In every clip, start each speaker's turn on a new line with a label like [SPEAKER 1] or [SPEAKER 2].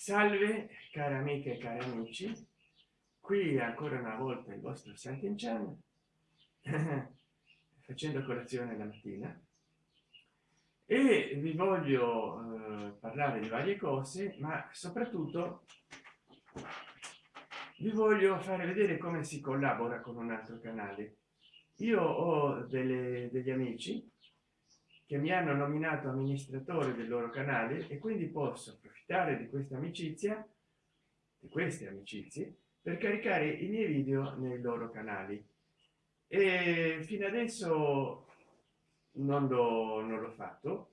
[SPEAKER 1] salve cari amiche e cari amici. Qui ancora una volta il vostro Sant'Enchan facendo colazione la mattina. E vi voglio eh, parlare di varie cose ma soprattutto vi voglio fare vedere come si collabora con un altro canale. Io ho delle, degli amici che mi hanno nominato amministratore del loro canale e quindi posso approfittare di questa amicizia di queste amicizie per caricare i miei video nei loro canali. E fino adesso non l'ho non l'ho fatto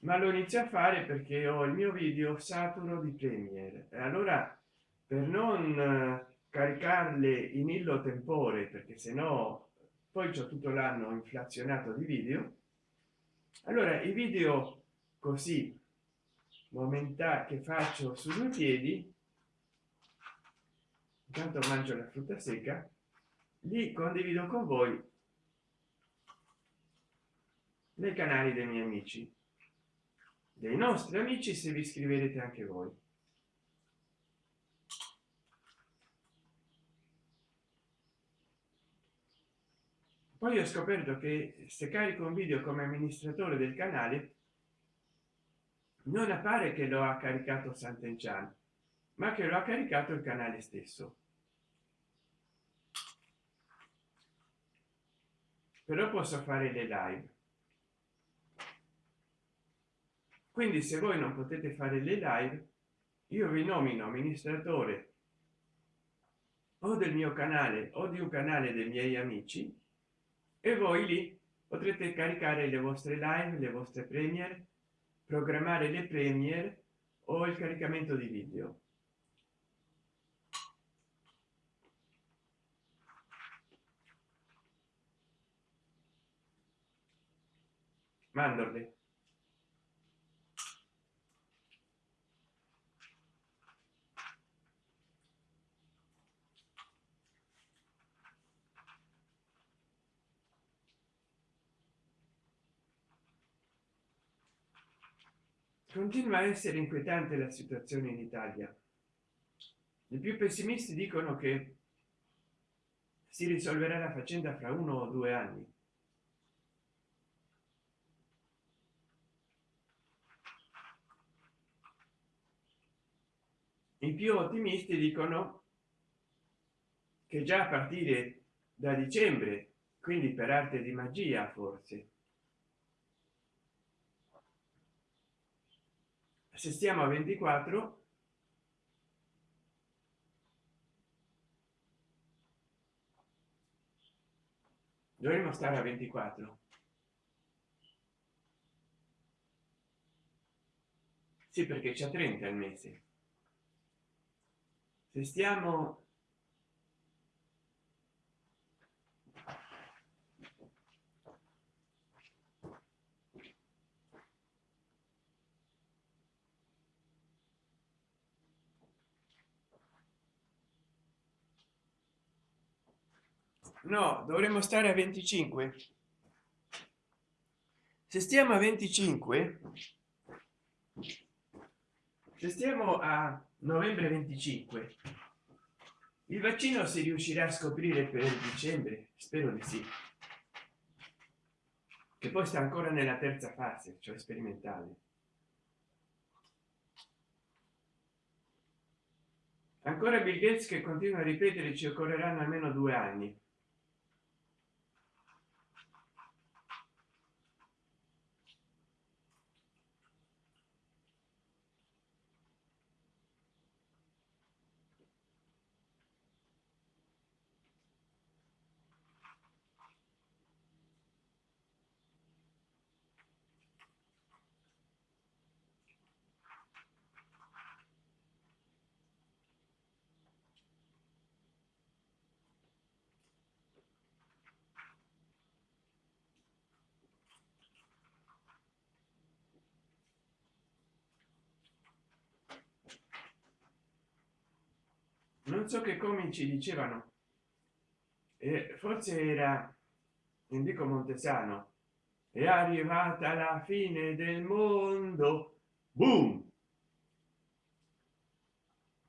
[SPEAKER 1] ma lo inizio a fare perché ho il mio video saturo di premiere. E allora per non caricarle in illo tempore perché se no poi c'è tutto l'anno inflazionato di video allora i video così momentanei che faccio su due piedi intanto mangio la frutta secca li condivido con voi nei canali dei miei amici. Dei nostri amici se vi iscriverete anche voi poi ho scoperto che se carico un video come amministratore del canale non appare che lo ha caricato Sant'Enchan ma che lo ha caricato il canale stesso. Però posso fare le live. Quindi se voi non potete fare le live io vi nomino amministratore o del mio canale o di un canale dei miei amici e voi lì potrete caricare le vostre live le vostre premier programmare le premier o il caricamento di video. Mandorle continua a essere inquietante la situazione in italia. I più pessimisti dicono che si risolverà la faccenda fra uno o due anni. I più ottimisti dicono che già a partire da dicembre quindi per arte di magia forse se stiamo a 24 dovremmo stare a 24 sì perché c'è 30 al mese. Se stiamo no dovremmo stare a 25 se stiamo a 25 se stiamo a novembre 25 il vaccino si riuscirà a scoprire per dicembre? Spero di sì. Che poi sta ancora nella terza fase cioè sperimentale. Ancora bill gates che continua a ripetere ci occorreranno almeno due anni non so che comici dicevano. E forse era indico montesano. È arrivata la fine del mondo. Boom!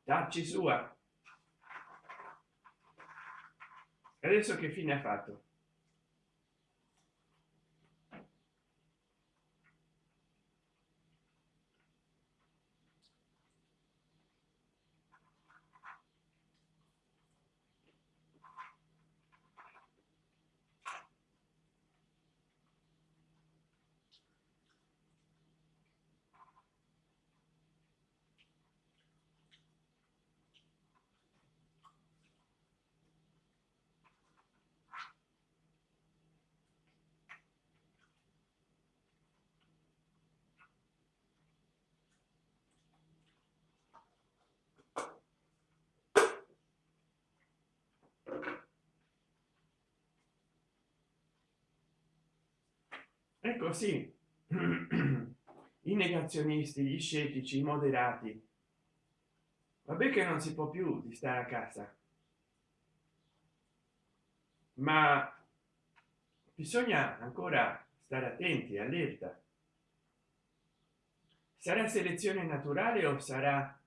[SPEAKER 1] Tacci sua. Adesso che fine ha fatto ecco sì. I negazionisti gli scettici i moderati. Vabbè che non si può più di stare a casa. Ma bisogna ancora stare attenti allerta. Sarà selezione naturale o sarà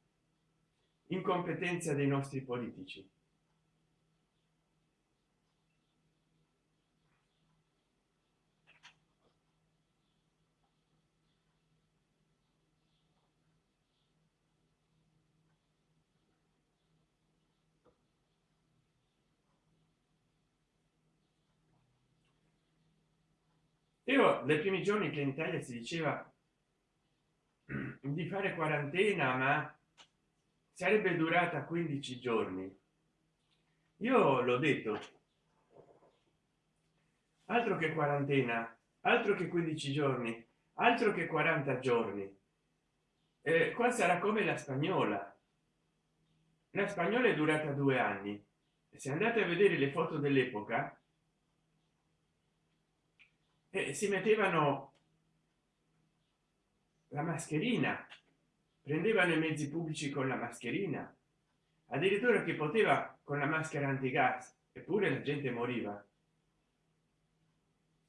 [SPEAKER 1] incompetenza dei nostri politici nei primi giorni che in italia si diceva di fare quarantena ma sarebbe durata 15 giorni. Io l'ho detto. Altro che quarantena altro che 15 giorni altro che 40 giorni. Eh, qua sarà come la spagnola. La spagnola è durata due anni. Se andate a vedere le foto dell'epoca eh, si mettevano la mascherina prendevano i mezzi pubblici con la mascherina addirittura che poteva con la maschera antigas eppure la gente moriva.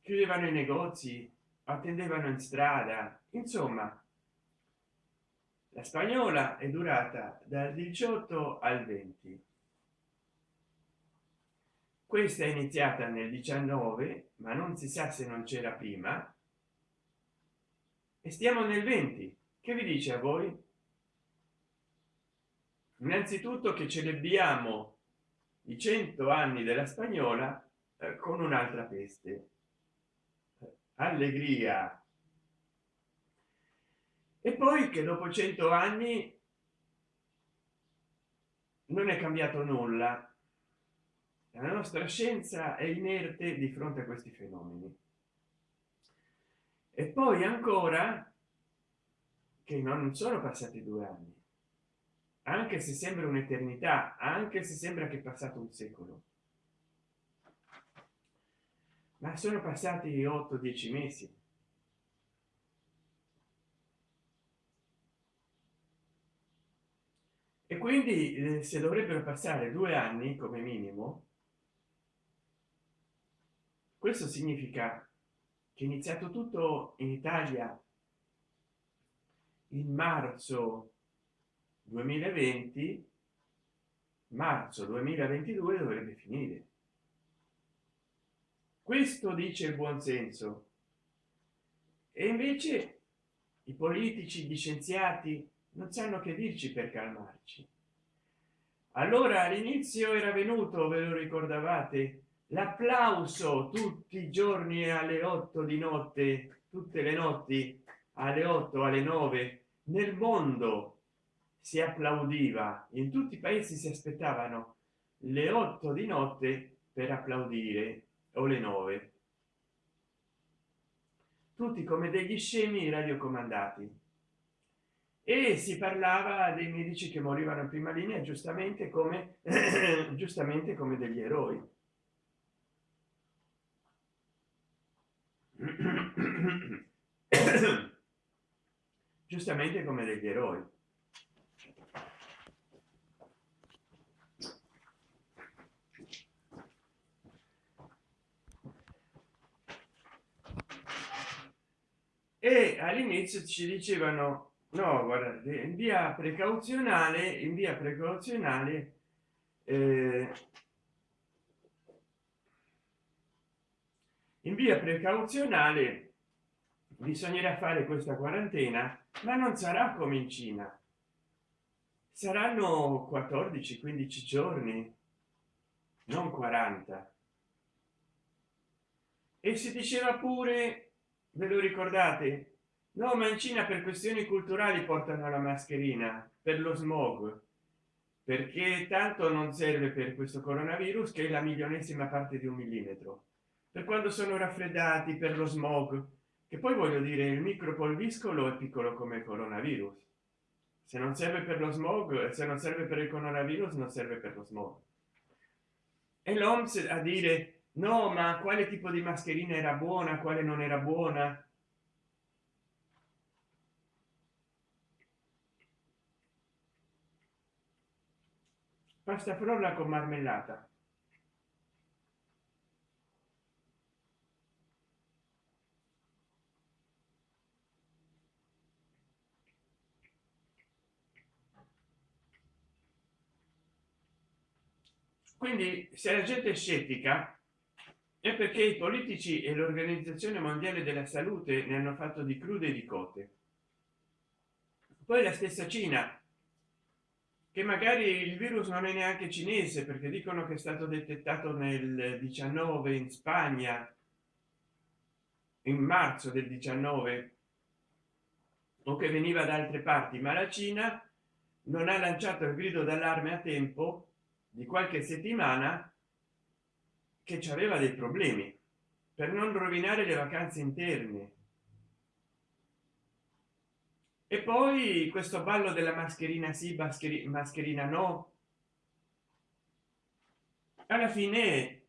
[SPEAKER 1] Chiudevano i negozi attendevano in strada insomma la spagnola è durata dal 18 al 20 questa è iniziata nel 19 ma non si sa se non c'era prima. E stiamo nel 20 che vi dice a voi? Innanzitutto che celebriamo i 100 anni della spagnola eh, con un'altra peste. Allegria. E poi che dopo 100 anni non è cambiato nulla la nostra scienza è inerte di fronte a questi fenomeni. E poi ancora che non sono passati due anni. Anche se sembra un'eternità anche se sembra che è passato un secolo. Ma sono passati 8-10 mesi. E quindi eh, se dovrebbero passare due anni come minimo questo significa che iniziato tutto in italia in marzo 2020 marzo 2022 dovrebbe finire. Questo dice il buon senso. E invece i politici gli scienziati non sanno che dirci per calmarci. Allora all'inizio era venuto ve lo ricordavate l'applauso tutti i giorni alle 8 di notte tutte le notti alle 8 alle 9 nel mondo si applaudiva in tutti i paesi si aspettavano le 8 di notte per applaudire o le 9 tutti come degli scemi radiocomandati. E si parlava dei medici che morivano in prima linea giustamente come giustamente come degli eroi giustamente come degli eroi. E all'inizio ci dicevano no guardate in via precauzionale in via precauzionale eh, in via precauzionale bisognerà fare questa quarantena ma non sarà come in cina. Saranno 14 15 giorni non 40 e si diceva pure ve lo ricordate? No ma in cina per questioni culturali portano la mascherina per lo smog perché tanto non serve per questo coronavirus che è la milionesima parte di un millimetro. Per quando sono raffreddati per lo smog che poi voglio dire il micropolviscolo è piccolo come coronavirus. Se non serve per lo smog se non serve per il coronavirus non serve per lo smog. E l'oms a dire no ma quale tipo di mascherina era buona quale non era buona? Pasta frolla con marmellata quindi se la gente è scettica è perché i politici e l'organizzazione mondiale della salute ne hanno fatto di crude e di cote. Poi la stessa cina che magari il virus non è neanche cinese perché dicono che è stato detettato nel 19 in spagna in marzo del 19 o che veniva da altre parti ma la cina non ha lanciato il grido d'allarme a tempo di qualche settimana che ci aveva dei problemi per non rovinare le vacanze interne. E poi questo ballo della mascherina sì mascherina no. Alla fine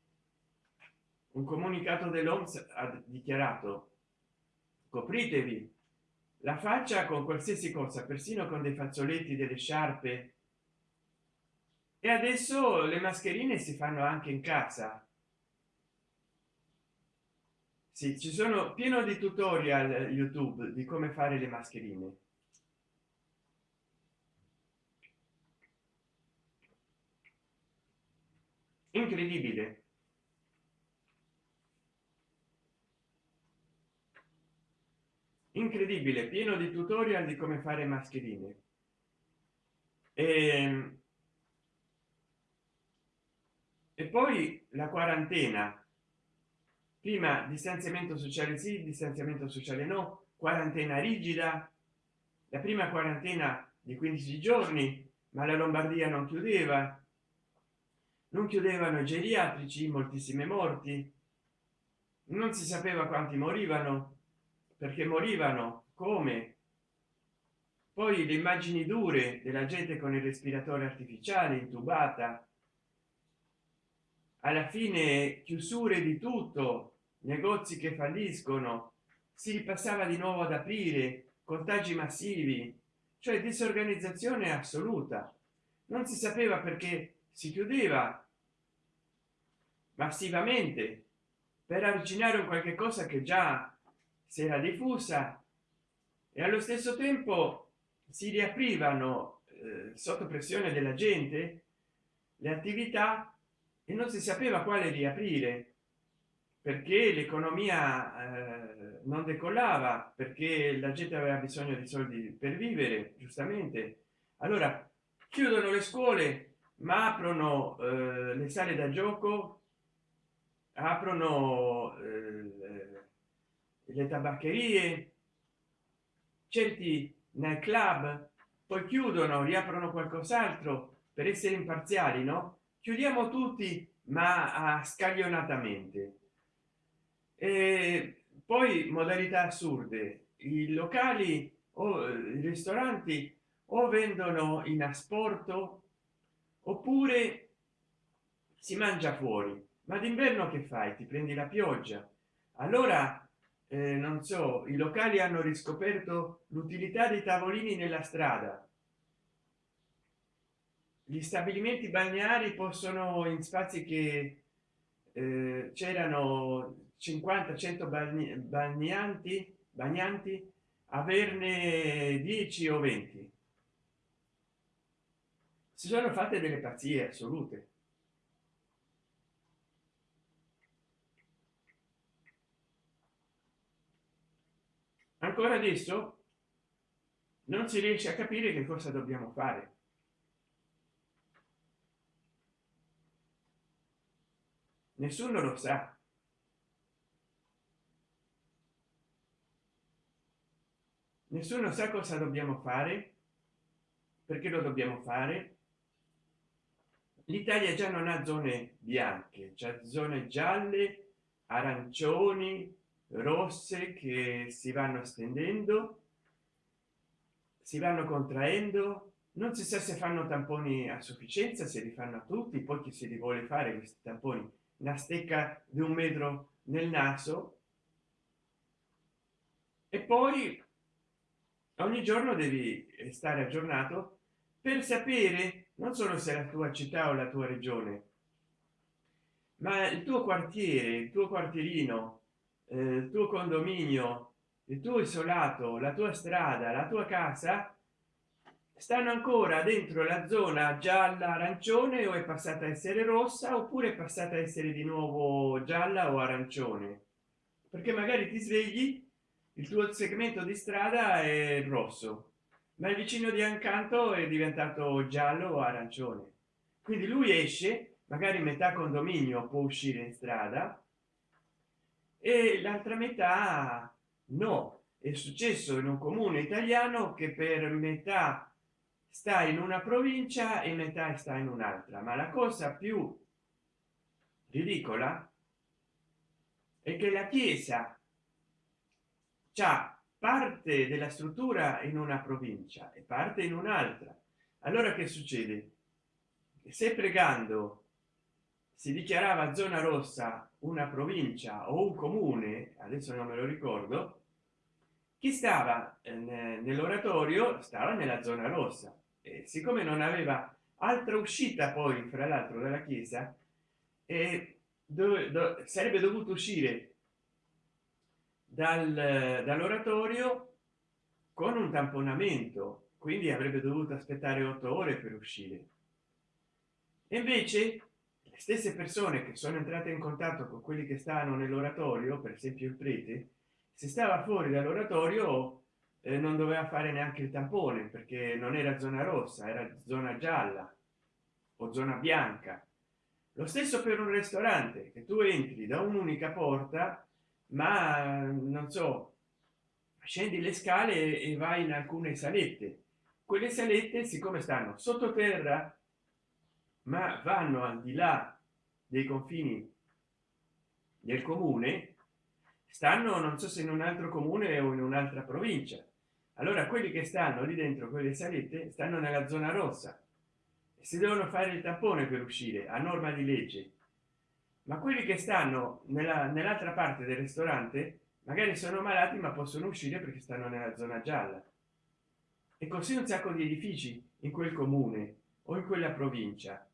[SPEAKER 1] un comunicato dell'oms ha dichiarato copritevi la faccia con qualsiasi cosa persino con dei fazzoletti delle sciarpe e adesso le mascherine si fanno anche in casa. Sì, ci sono pieno di tutorial youtube di come fare le mascherine. Incredibile. Incredibile pieno di tutorial di come fare mascherine. E e poi la quarantena. Prima distanziamento sociale sì distanziamento sociale no quarantena rigida. La prima quarantena di 15 giorni ma la lombardia non chiudeva. Non chiudevano i geriatrici moltissime morti. Non si sapeva quanti morivano perché morivano come? Poi le immagini dure della gente con il respiratore artificiale intubata alla fine chiusure di tutto negozi che falliscono. Si ripassava di nuovo ad aprire contagi massivi cioè disorganizzazione assoluta. Non si sapeva perché si chiudeva massivamente per avvicinare un qualche cosa che già si era diffusa e allo stesso tempo si riaprivano eh, sotto pressione della gente le attività e non si sapeva quale riaprire perché l'economia eh, non decollava perché la gente aveva bisogno di soldi per vivere giustamente. Allora chiudono le scuole ma aprono eh, le sale da gioco aprono eh, le tabaccherie certi nel club poi chiudono riaprono qualcos'altro per essere imparziali no chiudiamo tutti ma a scaglionatamente. E poi modalità assurde. I locali o i ristoranti o vendono in asporto oppure si mangia fuori. Ma d'inverno che fai? Ti prendi la pioggia? Allora eh, non so i locali hanno riscoperto l'utilità dei tavolini nella strada gli stabilimenti balneari possono in spazi che eh, c'erano 50 100 bagnanti bagnanti averne 10 o 20 si sono fatte delle pazzie assolute. Ancora adesso non si riesce a capire che cosa dobbiamo fare nessuno lo sa. Nessuno sa cosa dobbiamo fare perché lo dobbiamo fare. L'italia già non ha zone bianche c'è zone gialle arancioni rosse che si vanno stendendo si vanno contraendo. Non si sa se fanno tamponi a sufficienza se li fanno a tutti poi chi si li vuole fare questi tamponi una stecca di un metro nel naso. E poi ogni giorno devi stare aggiornato per sapere non solo se la tua città o la tua regione ma il tuo quartiere il tuo quartierino eh, il tuo condominio il tuo isolato la tua strada la tua casa stanno ancora dentro la zona gialla arancione o è passata a essere rossa oppure è passata a essere di nuovo gialla o arancione? Perché magari ti svegli il tuo segmento di strada è rosso ma il vicino di accanto è diventato giallo o arancione. Quindi lui esce magari metà condominio può uscire in strada e l'altra metà no. È successo in un comune italiano che per metà sta in una provincia e metà sta in un'altra. Ma la cosa più ridicola è che la chiesa c'ha parte della struttura in una provincia e parte in un'altra. Allora che succede? Se pregando si dichiarava zona rossa una provincia o un comune adesso non me lo ricordo chi stava eh, nell'oratorio stava nella zona rossa e siccome non aveva altra uscita poi fra l'altro dalla chiesa e dove, dove sarebbe dovuto uscire dal, dall'oratorio con un tamponamento quindi avrebbe dovuto aspettare otto ore per uscire. E invece le stesse persone che sono entrate in contatto con quelli che stanno nell'oratorio per esempio il prete se stava fuori dall'oratorio eh, non doveva fare neanche il tampone perché non era zona rossa era zona gialla o zona bianca. Lo stesso per un ristorante che tu entri da un'unica porta ma non so scendi le scale e vai in alcune salette. Quelle salette siccome stanno sottoterra ma vanno al di là dei confini del comune stanno non so se in un altro comune o in un'altra provincia allora quelli che stanno lì dentro quelle salette stanno nella zona rossa e si devono fare il tampone per uscire a norma di legge. Ma quelli che stanno nell'altra parte del ristorante magari sono malati ma possono uscire perché stanno nella zona gialla. E così un sacco di edifici in quel comune o in quella provincia.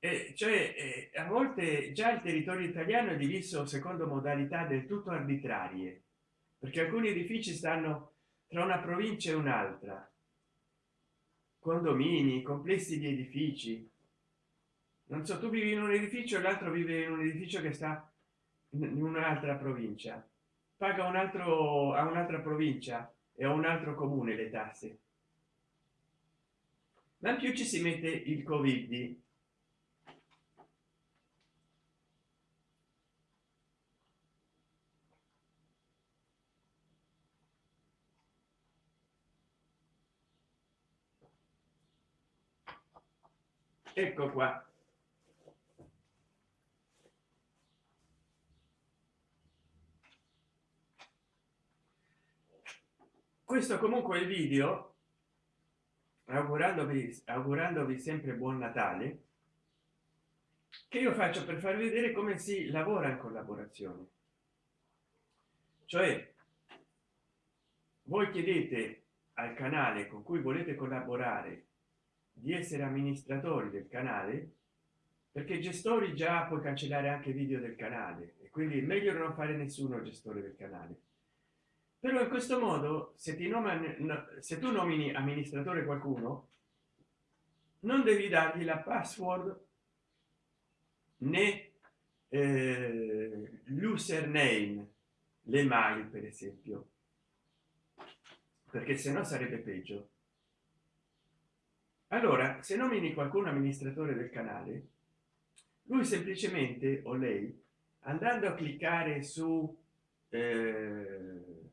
[SPEAKER 1] E cioè a volte già il territorio italiano è diviso secondo modalità del tutto arbitrarie perché alcuni edifici stanno tra una provincia e un'altra. Condomini complessi di edifici. Non so tu vivi in un edificio l'altro vive in un edificio che sta in un'altra provincia. Paga un altro a un'altra provincia e a un altro comune le tasse. Ma in più ci si mette il covid ecco qua. Questo comunque il video augurandovi augurandovi sempre buon natale che io faccio per far vedere come si lavora in collaborazione. Cioè voi chiedete al canale con cui volete collaborare di essere amministratori del canale perché gestori già puoi cancellare anche video del canale e quindi è meglio non fare nessuno gestore del canale. Però in questo modo se ti nomini se tu nomini amministratore qualcuno non devi dargli la password né eh, l'username le mail per esempio. Perché se no sarebbe peggio allora se nomini qualcuno amministratore del canale lui semplicemente o lei andando a cliccare su eh,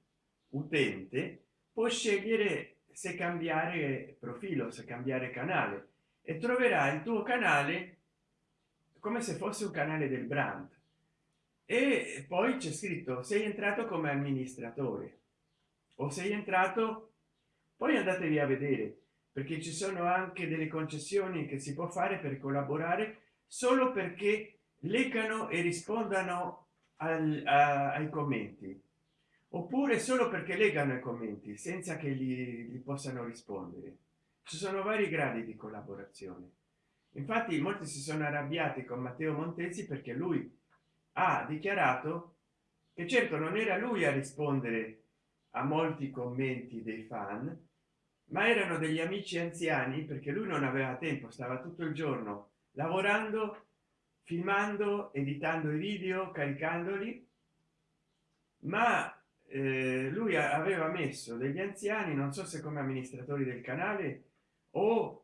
[SPEAKER 1] utente può scegliere se cambiare profilo se cambiare canale e troverà il tuo canale come se fosse un canale del brand. E poi c'è scritto sei entrato come amministratore o sei entrato poi andatevi a vedere perché ci sono anche delle concessioni che si può fare per collaborare solo perché leggano e rispondano al, a, ai commenti. Oppure solo perché legano i commenti senza che gli, gli possano rispondere. Ci sono vari gradi di collaborazione. Infatti molti si sono arrabbiati con matteo montesi perché lui ha dichiarato che certo non era lui a rispondere a molti commenti dei fan ma erano degli amici anziani perché lui non aveva tempo stava tutto il giorno lavorando filmando editando i video caricandoli. Ma eh, lui aveva messo degli anziani non so se come amministratori del canale o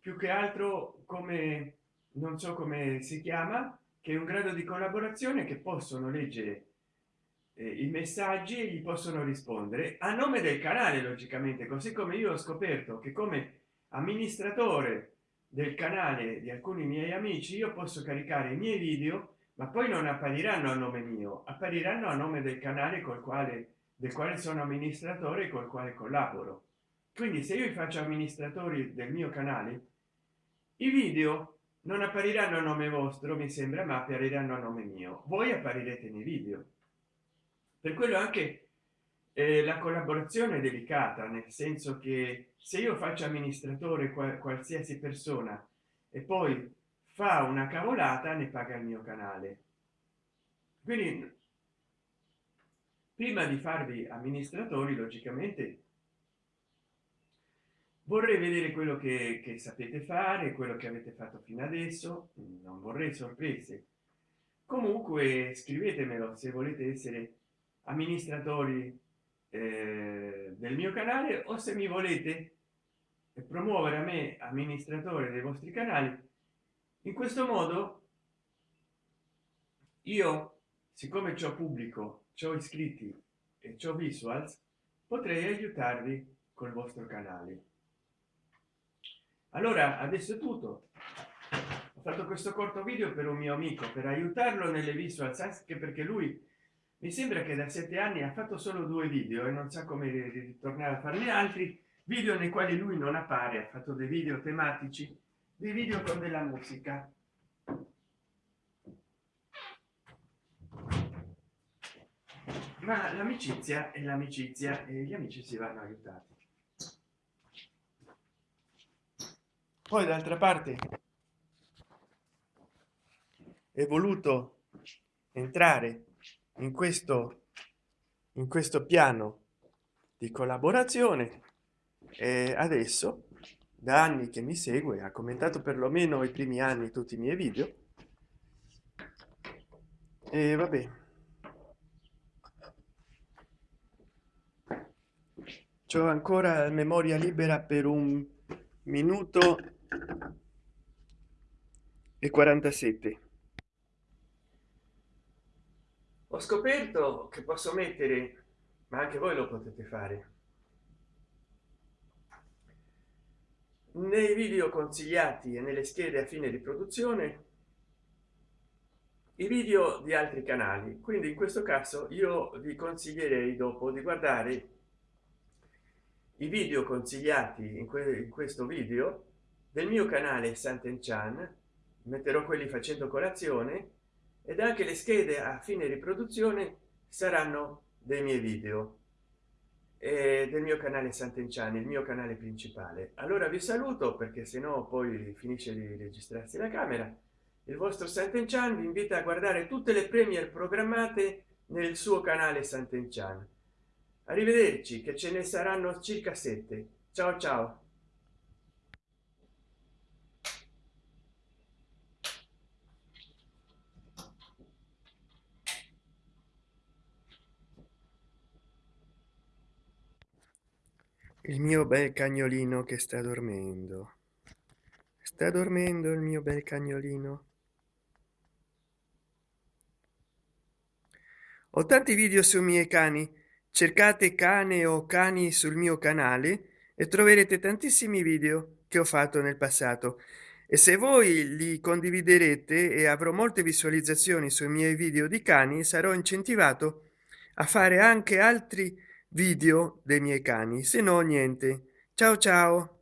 [SPEAKER 1] più che altro come non so come si chiama che è un grado di collaborazione che possono leggere i messaggi gli possono rispondere a nome del canale logicamente così come io ho scoperto che come amministratore del canale di alcuni miei amici io posso caricare i miei video ma poi non appariranno a nome mio appariranno a nome del canale col quale del quale sono amministratore col quale collaboro. Quindi se io faccio amministratori del mio canale i video non appariranno a nome vostro mi sembra ma appariranno a nome mio. Voi apparirete nei video per quello anche eh, la collaborazione è delicata nel senso che se io faccio amministratore qual qualsiasi persona e poi fa una cavolata ne paga il mio canale. Quindi prima di farvi amministratori logicamente vorrei vedere quello che, che sapete fare quello che avete fatto fino adesso non vorrei sorprese. Comunque scrivetemelo se volete essere amministratori eh, del mio canale o se mi volete promuovere a me amministratore dei vostri canali in questo modo io siccome ciò pubblico ciò iscritti e ciò visuals potrei aiutarvi col vostro canale. Allora adesso è tutto. Ho fatto questo corto video per un mio amico per aiutarlo nelle visuals anche perché lui mi sembra che da sette anni ha fatto solo due video e non sa come ritornare a farne altri. Video nei quali lui non appare ha fatto dei video tematici dei video con della musica. Ma l'amicizia è l'amicizia e gli amici si vanno aiutati poi d'altra parte è voluto entrare in questo in questo piano di collaborazione. E adesso da anni che mi segue ha commentato perlomeno i primi anni tutti i miei video. E vabbè. C'ho ancora memoria libera per un minuto e 47 ho scoperto che posso mettere ma anche voi lo potete fare. Nei video consigliati e nelle schede a fine di produzione i video di altri canali. Quindi in questo caso io vi consiglierei dopo di guardare i video consigliati in, que in questo video del mio canale Sant'Enchan. Metterò quelli facendo colazione ed anche le schede a fine riproduzione saranno dei miei video e del mio canale Sant'Enchan il mio canale principale. Allora vi saluto perché se no poi finisce di registrarsi la camera. Il vostro Sant'Enchan vi invita a guardare tutte le premier programmate nel suo canale Sant'Enchan arrivederci che ce ne saranno circa sette. Ciao ciao il mio bel cagnolino che sta dormendo. Sta dormendo il mio bel cagnolino. Ho tanti video sui miei cani. Cercate cane o cani sul mio canale e troverete tantissimi video che ho fatto nel passato. E se voi li condividerete e avrò molte visualizzazioni sui miei video di cani sarò incentivato a fare anche altri video dei miei cani. Se no niente. Ciao ciao